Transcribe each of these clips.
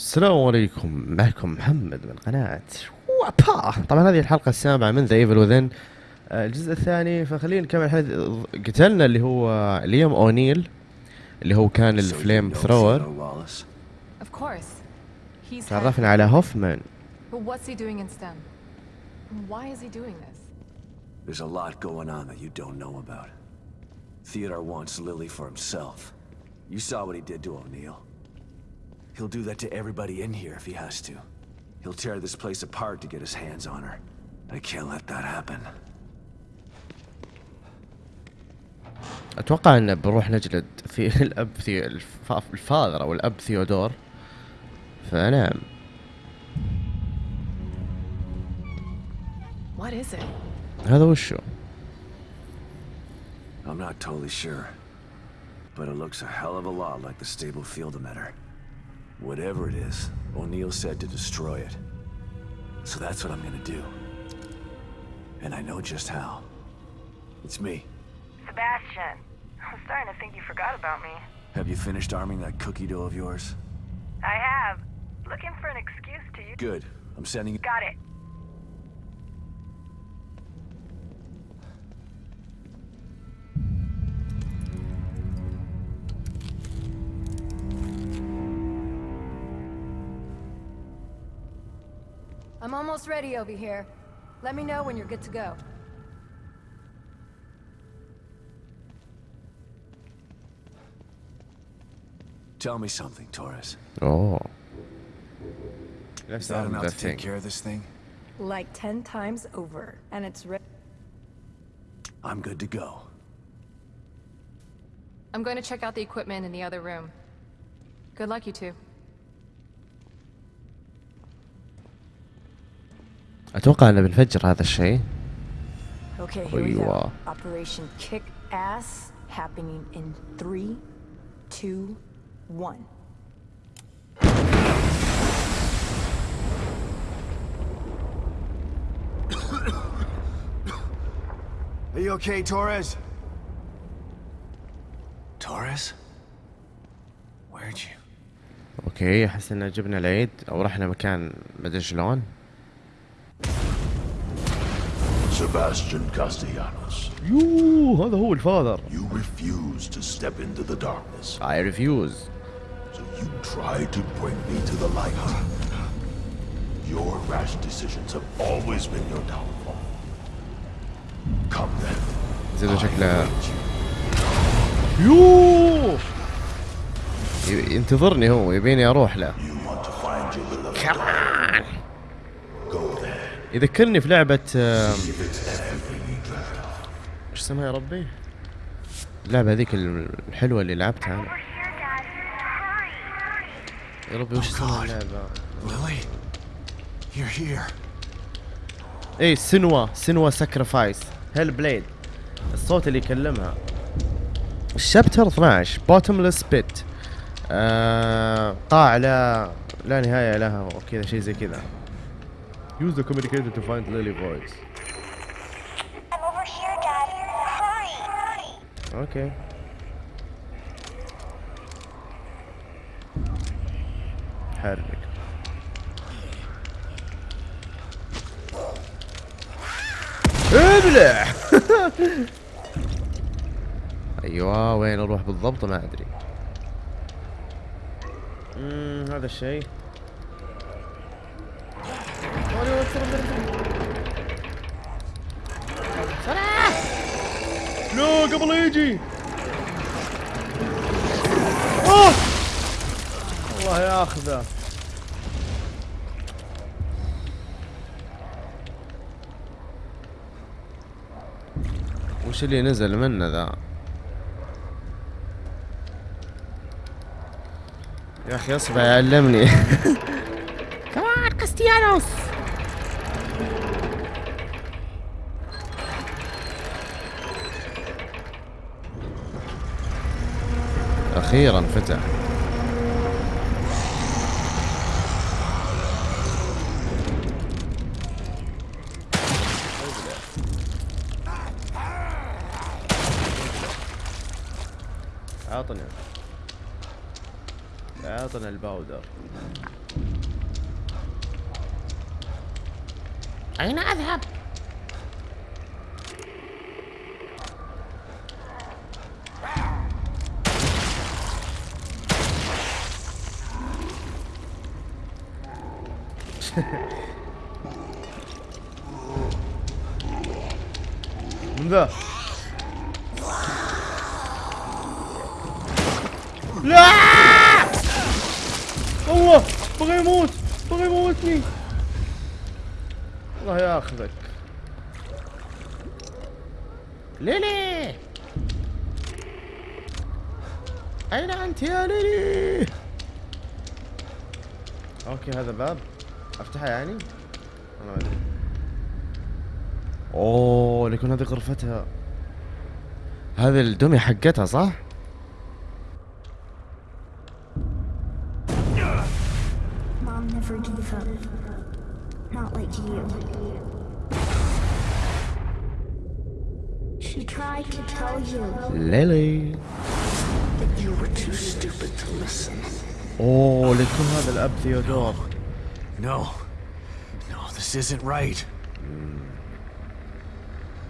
السلام عليكم. معكم محمد من قناة وابا. طبعا هذه الحلقة السابعة من The Evil Within الجزء الثاني فخلينا نكمل الحديث قتلنا اللي هو ليام أونيل اللي هو كان ال flamethrower. تعرفنا على هوفمان? There's a lot going on that you don't know about. Theodore wants Lily for himself. You saw what he did to O'Neill. He'll do that to everybody in here if he has to. He'll tear this place apart to get his hands on her. I can't let that happen. اتوقع ان بنروح نجلد في الاب في الف- الفاذر او الاب ثيودور فنعم What is it? هذا وشو I'm not totally sure. But it looks a hell of a lot like the stable field emitter. Whatever it is, O'Neill said to destroy it. So that's what I'm gonna do. And I know just how. It's me. Sebastian, I'm starting to think you forgot about me. Have you finished arming that cookie dough of yours? I have. Looking for an excuse to you. Good. I'm sending you. Got it. Almost ready over here. Let me know when you're good to go. Tell me something, Taurus. Oh. That's that um, enough to take care of this thing? Like ten times over, and it's ready. I'm good to go. I'm going to check out the equipment in the other room. Good luck, you two. أتوقع ان بنفجر هذا الشيء. أيوة. Operation Kick Ass happening in three, two, one. Are you okay, Torres? Torres? Where'd you? أوكي احس ان جبنا العيد أو رحنا مكان مدري شلون Sebastian Castellanos, يوه هذا هو الفاذر you refuse to step into the darkness, I refuse so you try to bring me to the light. Your rash decisions have always been your downfall. Come then. زين I شكله. يوه ينتظرني هو يبيني أروح له You want to find your beloved. Go there. يذكرني في لعبة. إيش اسمها يا ربي؟ اللعبة هذيك الحلوة اللي لعبتها أنا. يا ربي وش اسمها اللعبة؟ You're here. إيه Senua Senua's Sacrifice Hellblade الصوت اللي يكلمها ال chapter 12 bottomless pit آه قاع لا لا نهاية لها وكذا شيء زي كذا Use the communicator to find Lily voice I'm over here, Dad. Hurry. okay حرك ابلع أيوه وين أروح بالضبط ما ادري امم هذا الشيء لا قبل يجي. أوه! الله ياخذه. وش اللي نزل منه ذا؟ يا أخي اصبع يعلمني كمان كاستيانوس أخيرا فتح. عطني اعطنا الباودر. أين أذهب؟ من ذا؟ لا الله بغى يموت بغى يموتني الله ياخذك ليلي أين يا ليلي؟ أوكي هذا باب أفتحه يعني؟ أنا ما أدري أوه ليكون هذه غرفتها. هذا الدمي حقتها صح؟ ليلي أوه ليكون هذا الأب ثيودور. نو نو ذس ازنت رايت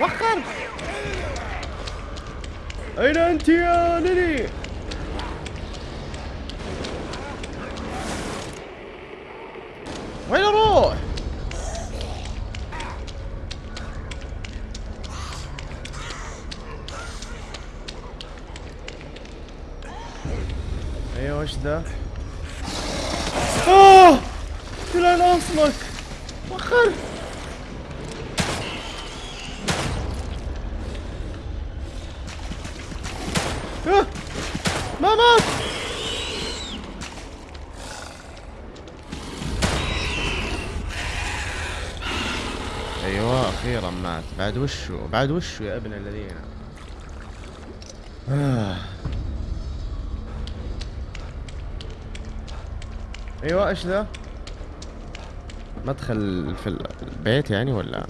وخر أين أنت يا ليلي؟ وين أروح؟ أيوة وش ذا؟ أيوه أخيرا مات. بعد وشو؟ بعد وشو يا ابن الذين؟ آه. أيوه إيش ذا؟ مدخل في البيت يعني ولا؟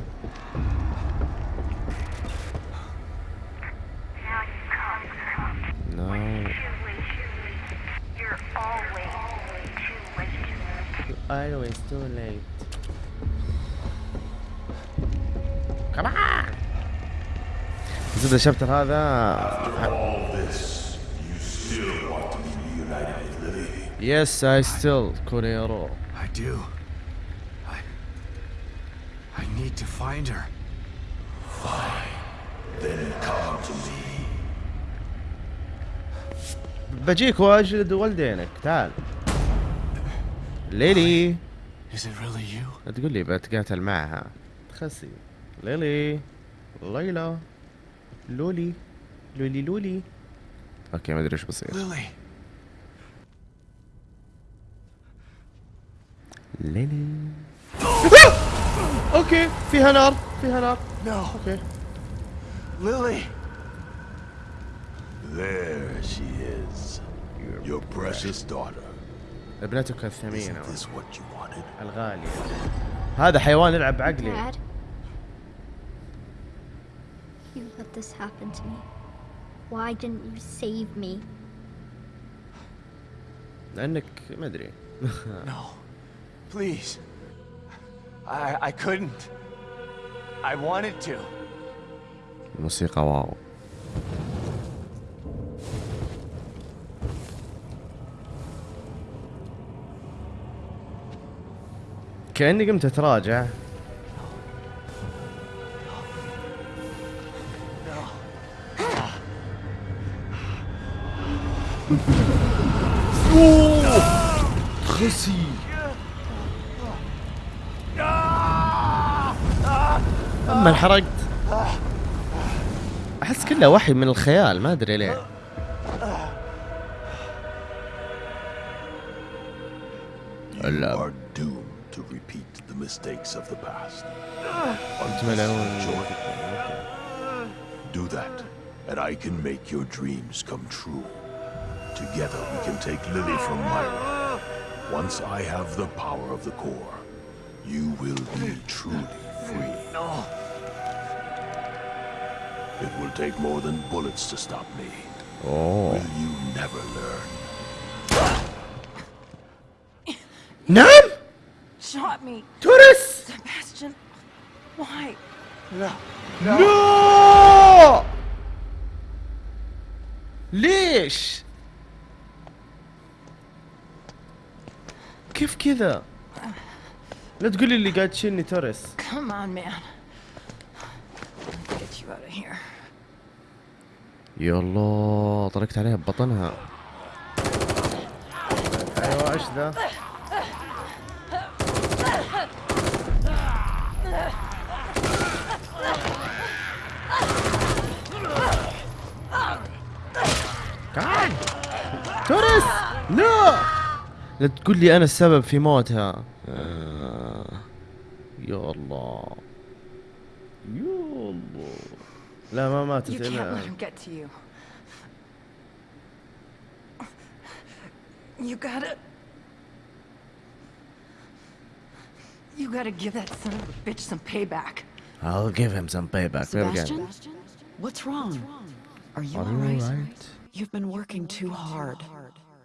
Always too late. Reunited with Lily. Yes I still كوريرو I do. I. I need to find her. Then come to me. بجيك واجلد والدينك تعال ليلي Is it really you? لا تقول لي بتقاتل معها تخسي ليلي ليلى لولي لولي لولي أوكي ما أدري إيش بصير Lily. ليلي أوكي فيها نار فيها نار No. أوكي Lily. There she is. Your precious daughter. ابنتك الثمينة Isn't this what you wanted? الغالية هذا حيوان يلعب بعقلي Dad? You let this happen to me. Why didn't you save me? لانك ما ادري No. Please. I I couldn't. I wanted to. الموسيقى واو كأني قمت اتراجع خسي اما انحرقت احس كله وحي من الخيال ما ادري ليه You اللعب are doomed to repeat the mistakes of the past. Do that, and I can make your dreams come true. Together we can take Lily from Myra. Once I have the power of the core, you will be truly free. No. It will take more than bullets to stop me. اوه Will you never learn? نعم Shot me! توريس Sebastian! Why? لا ليش كيف كذا؟ لا تقولي اللي قاعد تشيلني توريس Come on, man. Get you out of here. يا الله طرقت عليها ببطنها أيوه إيش ذا؟ تعال توريس لا! لا تقول لي انا السبب في موتها آه. يا الله يا الله لا ما ماتت You can't الا let him get to you. You gotta. You gotta give that son of a bitch some payback. I'll give him some payback There we go. Sebastian? What's wrong? Are you Are you alright? alright? You've been working too hard.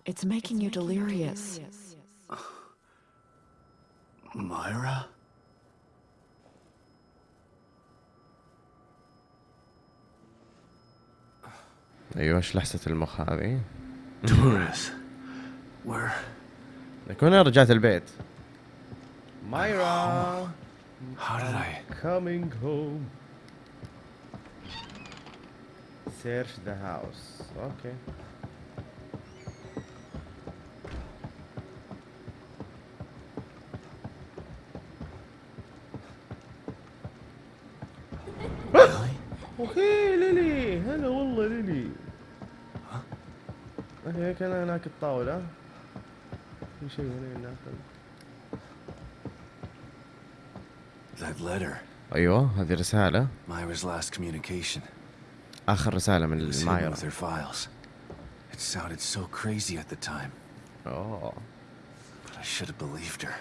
It's making you delirious. Myra? ايوه ايش لحسة المخ هذه؟ Torres. Where? لكن انا رجعت البيت مايرا How did I? coming home search the house اوكي كان هناك الطاولة في شيء هنا هناك That letter. أيوه هذه رسالة Myra's last communication. اخر رسالة من مايرا with her files. It sounded so crazy at the time, اوه but I should have believed her.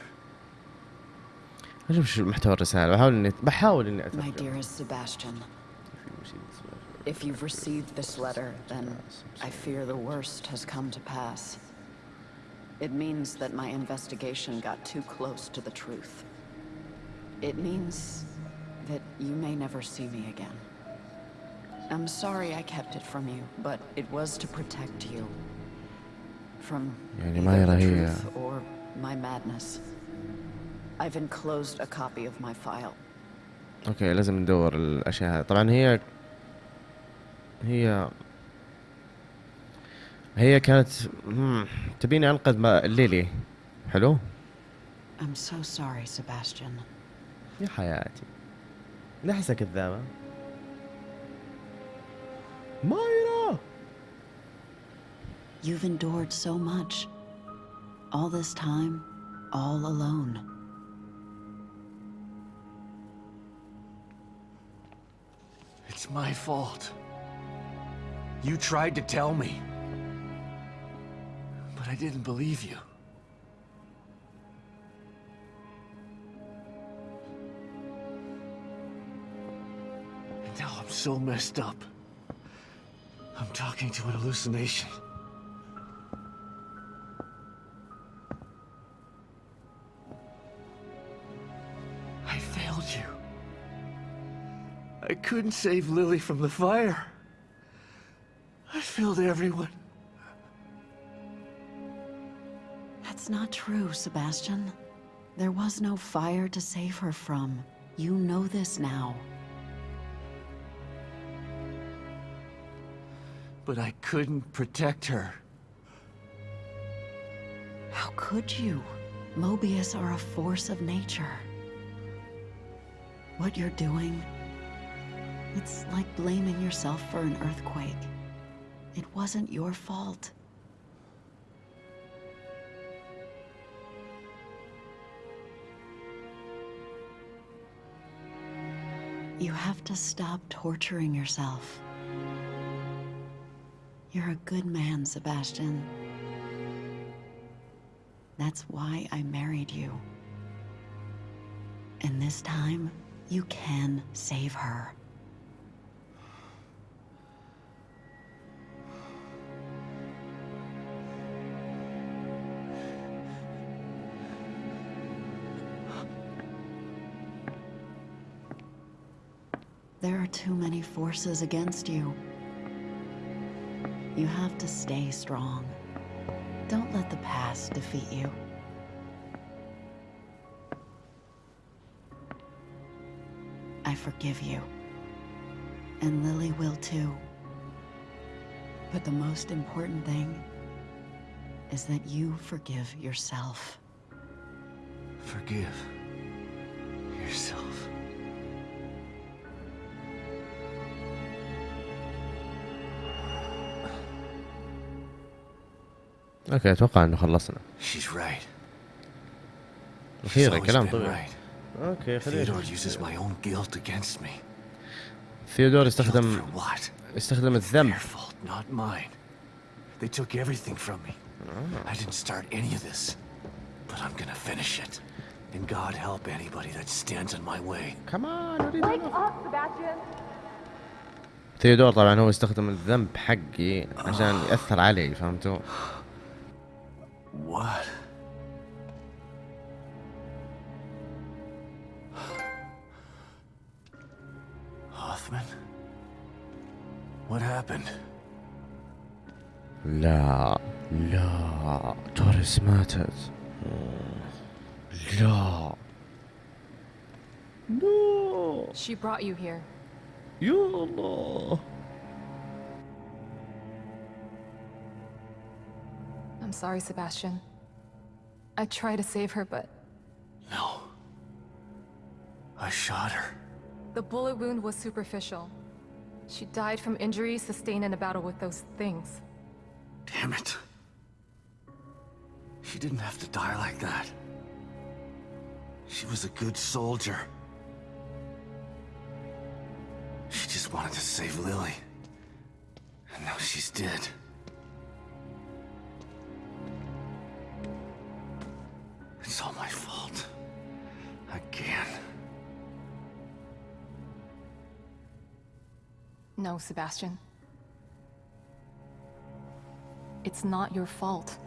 أشوف شو محتوى الرسالة بحاول اني بحاول اني My اترجم dearest Sebastian, if you've received this letter, then I fear the worst has come to pass. It means that my investigation got too close to the truth. It means that you may never see me again. I'm sorry I kept it from you, but it was to protect you. From يعني either مايرا the هي- truth or my madness. I've enclosed a copy of my file. اوكي لازم ندور الاشياء هذه طبعا هي هي هي كانت مم، تبيني انقذ ما- ليلي حلو I'm so sorry, Sebastian. يا حياتي لا احسها كذابة مايرا You've endured so much. All this time, all alone. It's my fault. You tried to tell me. But I didn't believe you. And now I'm so messed up. I'm talking to an hallucination. I failed you. I couldn't save Lily from the fire. Failed everyone. That's not true, Sebastian. There was no fire to save her from. You know this now. But I couldn't protect her. How could you? Mobius are a force of nature. What you're doing, it's like blaming yourself for an earthquake. It wasn't your fault. You have to stop torturing yourself. You're a good man, Sebastian. That's why I married you. And this time, you can save her. Too many forces against you. You have to stay strong. Don't let the past defeat you. I forgive you. And Lily will too. But the most important thing is that you forgive yourself. Forgive أوكي أتوقع انه خلصنا أخيرا كلام طبيعي أوكي خلينا ثيودور استخدم استخدم الذنب They took everything from me. I didn't start any of this, but I'm gonna finish it. And God help anybody that stands in my way. Come on, what are wake up, Sebastian. ثيودور طبعا هو استخدم الذنب حقي عشان يأثر علي فهمتوا؟ What? Hoffman? What happened? لا لا توريس ماتت لا لا She brought you here. يا الله I'm sorry, Sebastian. I tried to save her, but No. I shot her. the bullet wound was superficial. She died from injuries sustained in a battle with those things. Damn it. She didn't have to die like that. She was a good soldier. She just wanted to save Lily. And now she's dead. Sebastian. It's not your fault.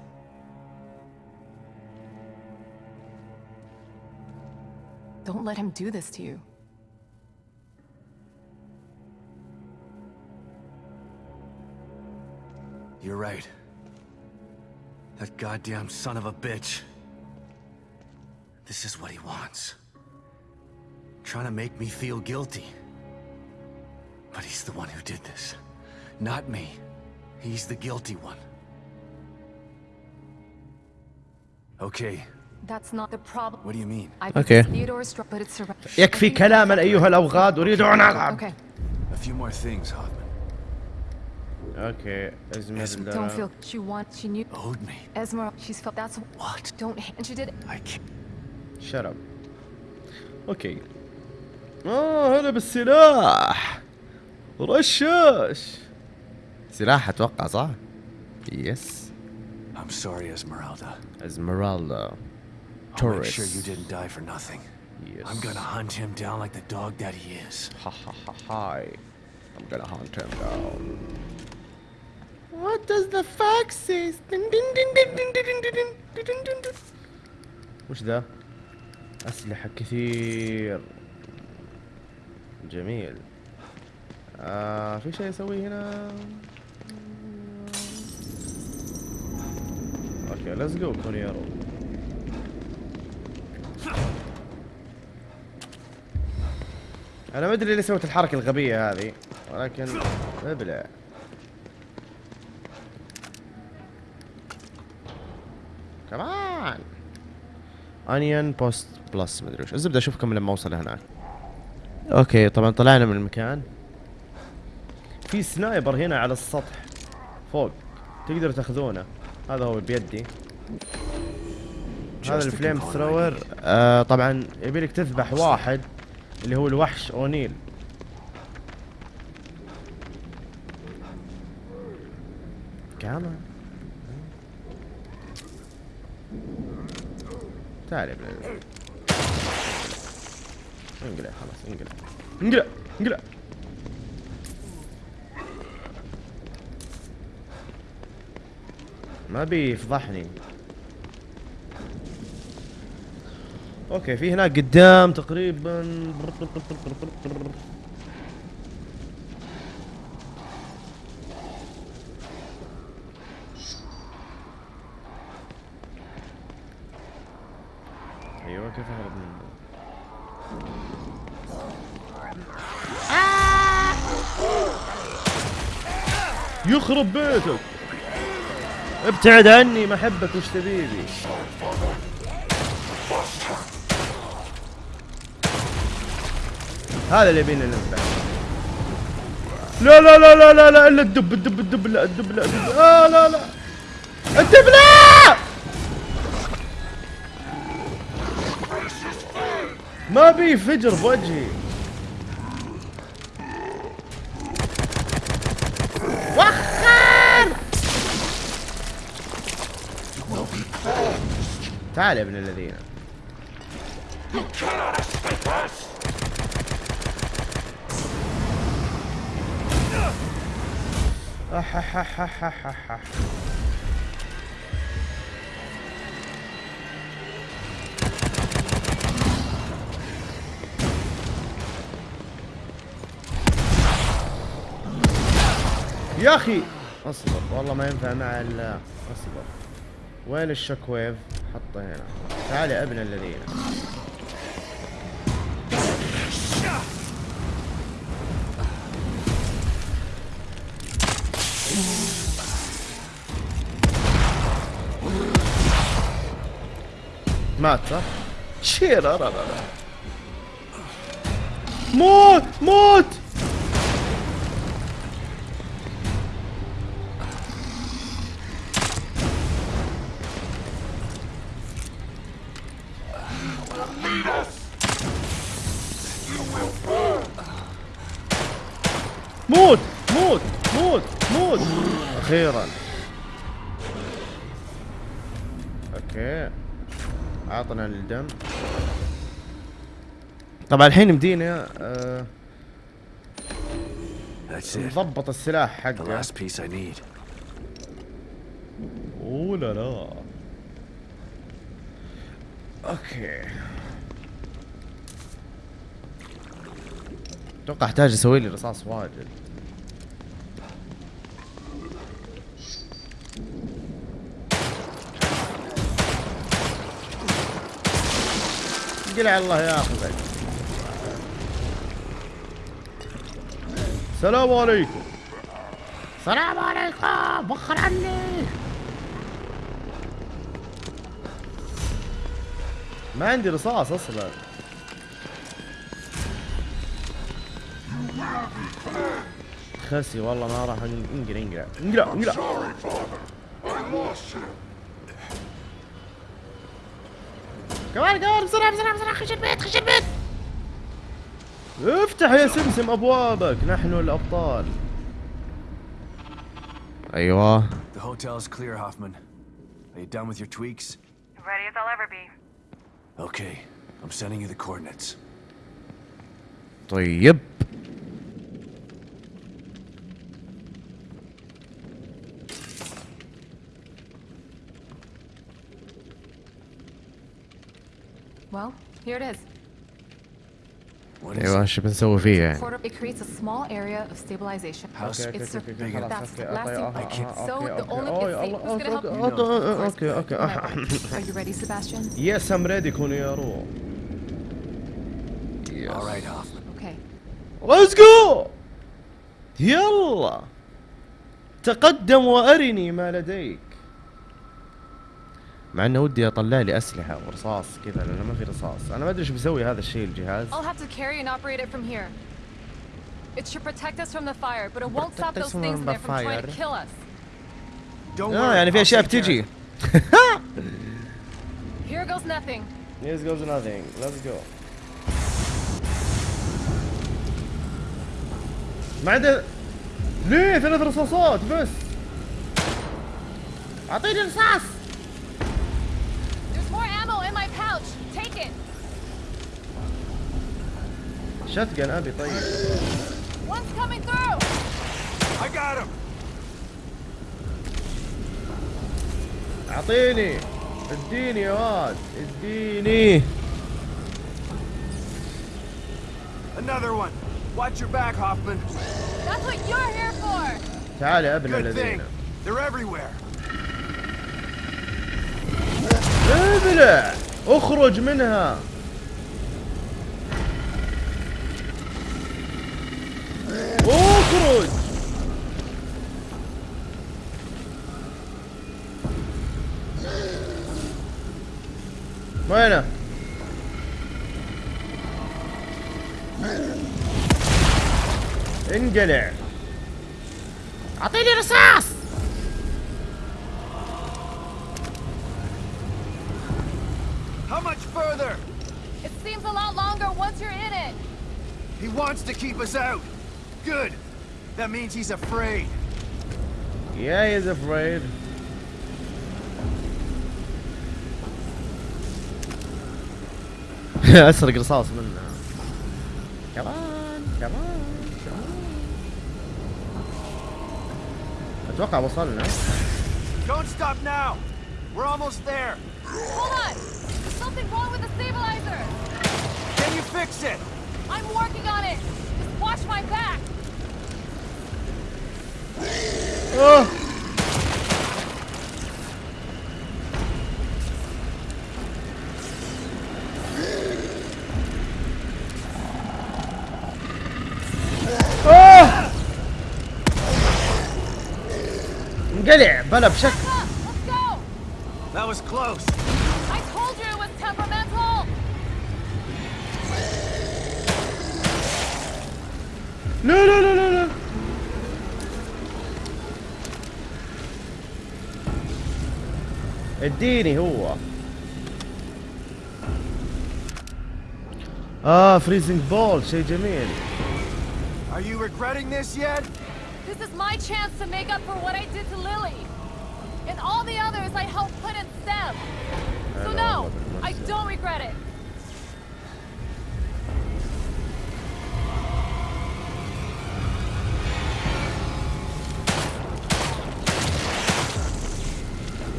Don't let him do this to you. You're right. That goddamn son of a bitch. This is what he wants. Trying to make me feel guilty. But he's the one who did this. Not me. He's the guilty one. Okay, That's not the problem. what do you mean? I Okay. think Theodore's struck, but it's surrounded. يكفي كلاما ايها الاوغاد اريد ان العب Okay, A few more things, Hoffman. اوكي ازمه don't feel. She wants. She knew. Owed me. Esmeralda. She's felt. That's. What? Don't. And she did. it. I can't. شرب اوكي اه هلا بالسلاح رشاش سلاح أتوقع صح؟ يس I'm sorry, Esmeralda. Esmeralda. Taurus I'm sure you didn't die for nothing. Yes. I'm gonna hunt him down like the dog that he is. Ha ha ha ha. I'm gonna hunt him down. What does the fox say? وش ذا؟ أسلحة كثير جميل آه في شيء أسويه هنا؟ أوكي ليتس جو كونيرو أنا ما أدري ليه سويت الحركة الغبية هذه ولكن ابلع كمان انيون بوست بلس مدري وش. الزبدة أشوفكم لما أوصل هناك. okay طبعا طلعنا من المكان. في sniper هنا على السطح. فوق. تقدروا تاخذونه. هذا هو بيدي. هذا ال flame thrower. آه طبعا يبيلك تذبح واحد اللي هو الوحش أونيل. كمان تعال يا بلاد انقلع خلاص انقلع. انقلع انقلع. ما بيفضحني. أوكي في هناك قدام تقريبا. أيوه كيف أهرب منه يخرب بيتك! ابتعد عني ما أحبك وش تبيبي. هذا اللي يبينا نذبح لا لا لا لا لا لا إلا الدب الدب الدب لا الدب لا الدب. آه لا لا. الدب لا ما بي فجر بوجهي. تعال يا ابن الذين. يا أخي! أصبر والله ما ينفع مع ال أصبر. وين الشوك ويف؟ حطه هنا. تعال يا ابن الذين. مات صح؟ شير موت موت! عطنا الدم طبعا الحين مدينا آه. نضبط السلاح حقه. أوه لا لا. أوكي. أتوقع أحتاج أسوي لي رصاص واجد. قلع الله ياخذك السلام عليكم. السلام عليكم وخر عني. ما عندي رصاص أصلا. خسي والله ما راح انقلع انقلع انقلع انقلع كمان كمان بسرعة بسرعة بسرعة خش البيت خش البيت افتح يا سمسم ابوابك نحن الابطال أيوه The hotel is clear, Hoffman. Are you done with your tweaks? Ready as I'll ever be. Okay, I'm sending you the coordinates. طيب Well, here it is. What is ايوه it? ايش بنسوي فيه يعني Portal, it creates a small area of stabilization. How اوكي اوكي It's اوكي اوكي bigger. خلاص That's اوكي lasting. اوكي اوكي So اوكي the only اوكي it's الله safe. Who's gonna help اوكي you? اوكي اوكي اوكي Are you ready, Sebastian? يس ام ريدي كوني يا روح All right, Hoffman. Okay. ليتس جو يلا تقدم وارني ما لديك مع انه ودي اطلع لي اسلحه ورصاص كذا لأنه ما في رصاص أنا ما ادري إيش بيسوي هذا الشيء الجهاز I'll have to carry and operate it from here. It should protect us from the fire, but it won't stop those things in the there from trying to kill us. Don't آه worry. يعني في اشياء بتجي it. Here goes nothing. Yes goes nothing let's go ما عنده ليه ثلاث رصاصات بس اعطيني رصاص There's more ammo in my pouch. Take it. شتقن ابي طيب! اعطيني اديني يا واد اديني Another one! Watch your back, Hoffman. That's what you're here for. تعال يا ابن الذين. They're everywhere. ابلع اخرج منها اخرج وينه انقلع اعطيني رصاص How much further? It seems a lot longer once you're in it. He wants to keep us out. Good. That means he's afraid. Yeah, he's afraid. اسرق رصاص منه كمان كمان كمان اتوقع وصلنا Don't stop now. We're almost there. Hold on. There's something wrong with the stabilizer. Can you fix it? I'm working on it. Just watch my back. اوه اوه انقلع بلا بشكل Up. Let's go. That was close. I told you it was temperamental. لا لا لا لا اديني هو اه فريزنج بول شيء جميل Are you regretting this yet? This is my chance to make up for what I did to Lily. And all the others I helped put in STEM. So Hello, no, Robert I Mercer. don't regret it.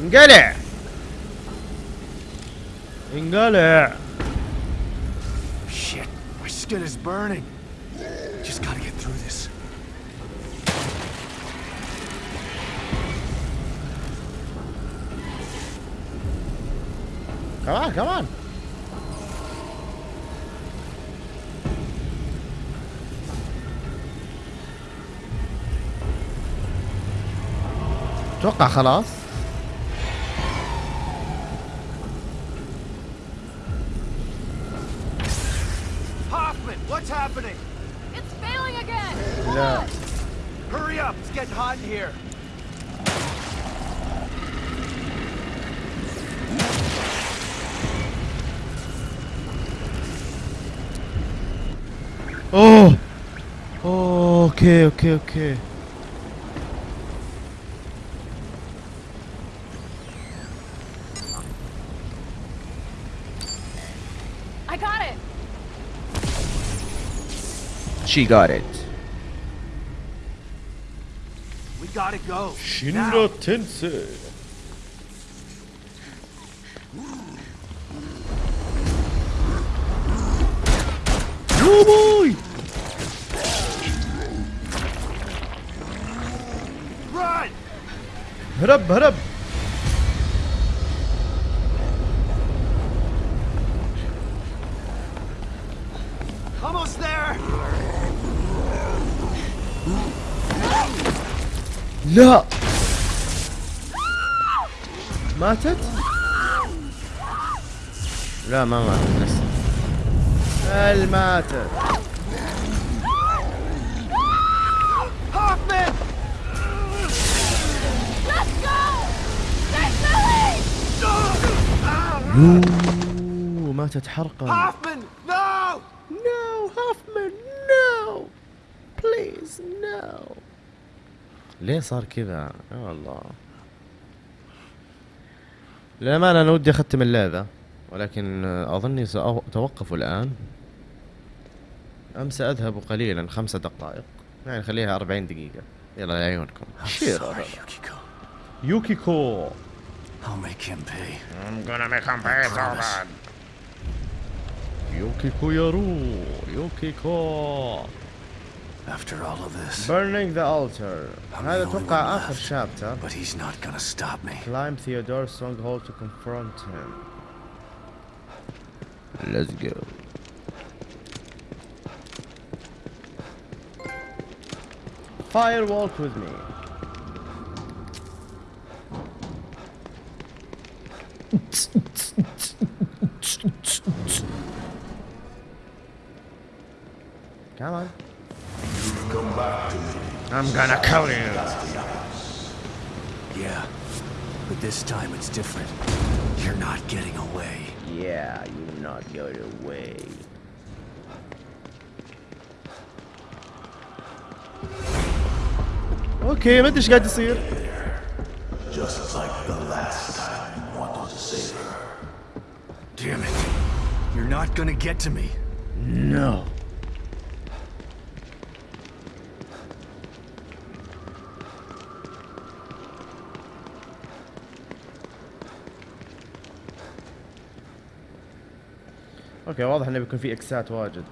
انقلع انقلع Shit, my skin is burning. Just gotta get through this. كمان كمان اتوقع خلاص happening? It's failing again! Hold. On. Hurry up! It's getting hot in here! Oh! oh okay, okay, okay. She got it. We gotta go. Shinra. Tensei. Oh boy! Run! Hurry up, hurry up. لا. ماتت؟ لا ما ماتت لسه هل ماتت. يوه ماتت حرقا Hoffman! No! No, Hoffman, no! Please, no! ليه صار كذا؟ يا الله. للأمانة أنا ودي أختم اللعبة ولكن أظني سأتوقف الآن. أم سأذهب قليلا خمسة دقائق. يعني خليها أربعين دقيقة. يلا لعيونكم. يوكيكو. I'll make him pay. I'm gonna make him pay so bad. يوكيكو يارو يوكيكو. After all of this, Burning the altar I'm هذا the only أتوقع one آخر left. شابتر but he's not gonna stop me. Climb Theodore's stronghold to confront him Let's go Fire walk with me Come on. I'm gonna kill you. Yeah, but this time it's different. You're not getting away. Yeah, you not going away. اوكي ما ادري ايش قاعد يصير Just like the last time you wanted to save her. Damn it. You're not gonna get to me. No. أوكي واضح إنه بيكون في إكسات واجد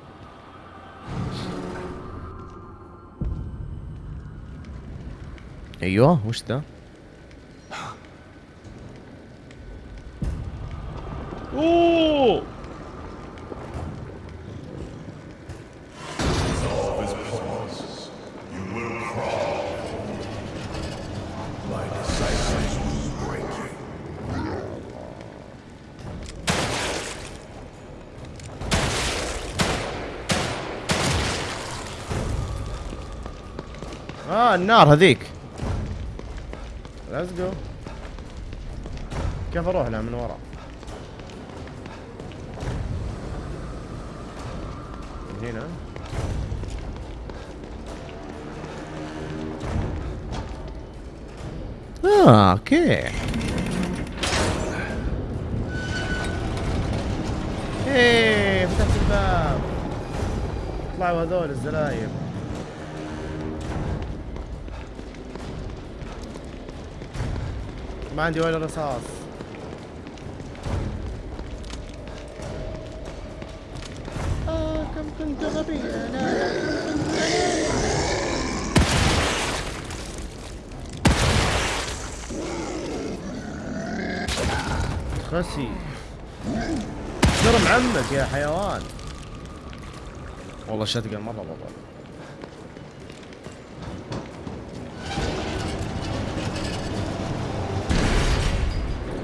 أيوه وش ذا؟ اوه My decisive will break you. آه النار هذيك. let's go كيف أروح لها من ورا من هنا. آه okay. إيه فتحت الباب. طلعوا هذول الزلايب ما عندي ولا رصاص. آه كم كنت غبيا. لا خسي. شرم عمك يا حيوان. والله شتقل مرة بابا.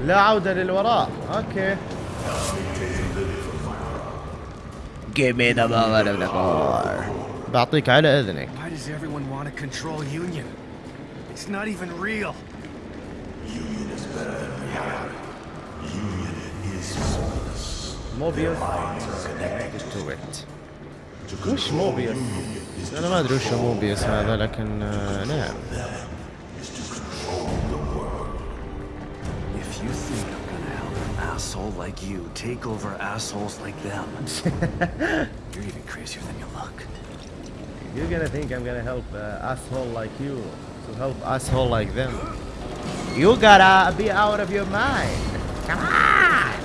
لا عودة للوراء أوكي Give me the moment of the core بعطيك على اذنك Why does everyone want to control Union? It's not even real. Union is better than reality. Union is soulless. موبيوس Minds are connected. to it وش موبيوس؟ أنا ما ادري وش موبيوس هذا لكن آه، نعم asshole like you take over assholes like them, you're even crazier than you look. You're gonna think I'm gonna help uh, asshole like you to help asshole like them. You gotta be out of your mind. Come on.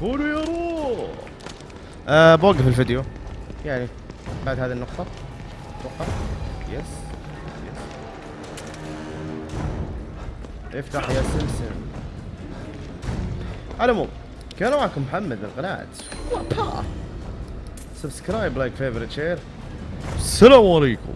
كونوا يا رو أه بوقف الفيديو يعني بعد هذه النقطة افتح يا سمسم على العموم كان معكم محمد من قناة وابا subscribe like favorite share السلام عليكم.